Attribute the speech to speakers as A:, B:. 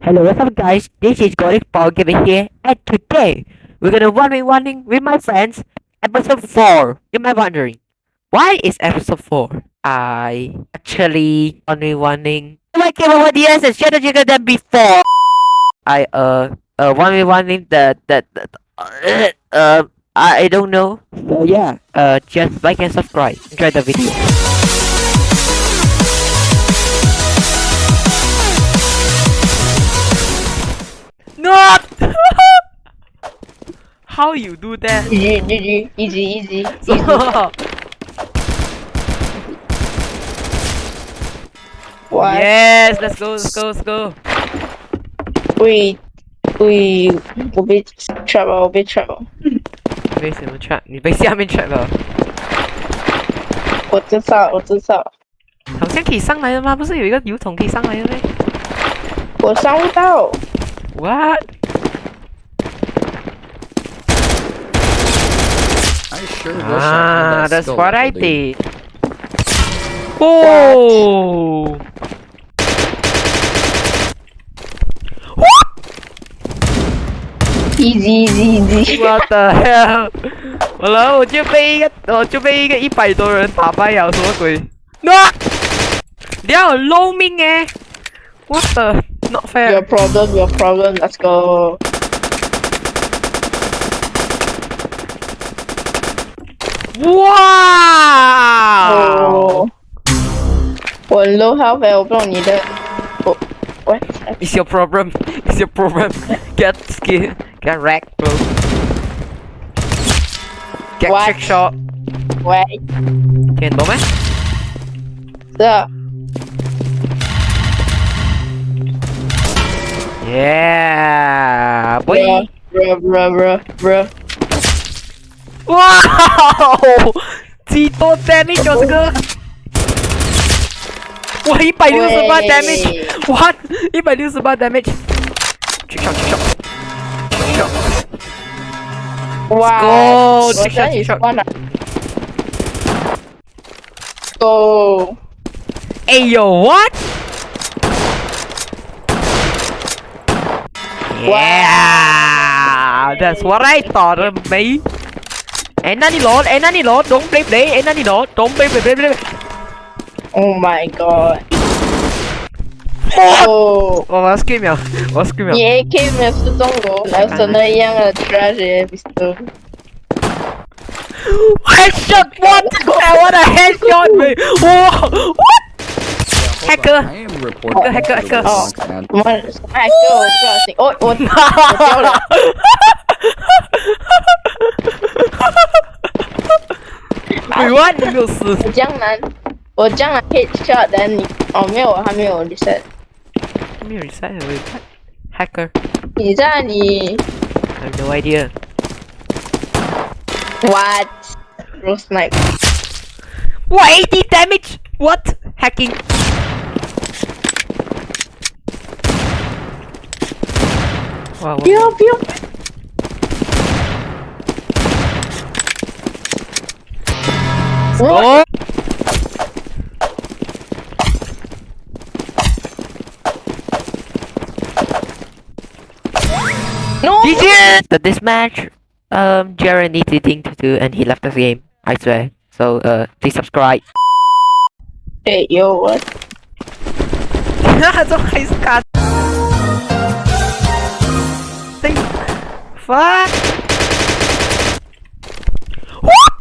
A: Hello, what's up guys? This is Paul Gaming here and today we're gonna one v one with my friends episode 4. You might wondering, why is episode 4? I actually v one my game over DS and strategy than before. I uh uh one one the the, the uh, uh I, I don't know. So yeah, uh just like and subscribe. Enjoy the video. Not! How you do that?
B: GG, GG, easy, easy, easy. What?
A: yes, let's go, let's go, let's go.
B: 喂喂，我被 trap 了，我被 trap 了。
A: 被什么 trap？你被下面 trap 了？
B: 我知道，我知道，
A: 好像可以上来的吗？不是有一个油桶可以上来的吗
B: 我上不到。
C: ？What？I sure wish I
A: Ah,
C: had that
A: that's what I
C: ability.
A: did. Oh!
B: Easy, easy, easy.
A: What the hell？完了，我就被一个，我就被一个一百多人打败了，什么鬼？No！你要 low 命哎！What the？Not
B: Your
A: fair！
B: problem, your problem. Let's go.
A: 哇！
B: 哦，我 low health，欸我不懂你的。我，what？
A: It's your problem. It's your problem. Get skill. Get wrecked, bro. Get
B: What?
A: trick shot.
B: 喂，
A: 听到咩？
B: 这
A: Yeah, boy.
B: Bruh, bruh, bruh,
A: bruh. Wow! Tito damage was good. Wow,
B: 168
A: damage. What? 168 damage. Trick shot, trick shot. Trick shot.
B: Wow.
A: Let's
B: go.
A: Trick shot, trick shot.
B: Go.
A: Hey yo, what? Wow, that's what I thought of me. Ain't any load, ain't any load, don't play play, ain't any load, don't play play play play.
B: Oh my god.
A: Oh. oh, was geht
B: mir? Was geht mir? Yeah, geht mir zu Dongo. I eine junge Tragedy bist du.
A: Headshot! What? I wanna headshot me! Whoa! What? Hacker!
C: I am reporting
A: Hacker,
C: to the
A: hacker.
C: Bronx, man.
B: 我们哎哥，我不小心，哦我我掉了。
A: 喂，what？你没有死？
B: 我江南，我江南 hit shot，但你哦没有，还没有 reset。
A: 没有 reset 喂，hacker。
B: 你在你
A: I have no idea.
B: what？Bro snipe。
A: 哇，80 damage! What? Hacking.
B: Wow, pew, pew. What?
A: Oh.
B: No!
A: GG! So this match, um, Jared needs a thing to do and he left the game, I swear. So, uh, please subscribe.
B: Hey, yo,
A: what? Haha, so I Fuck!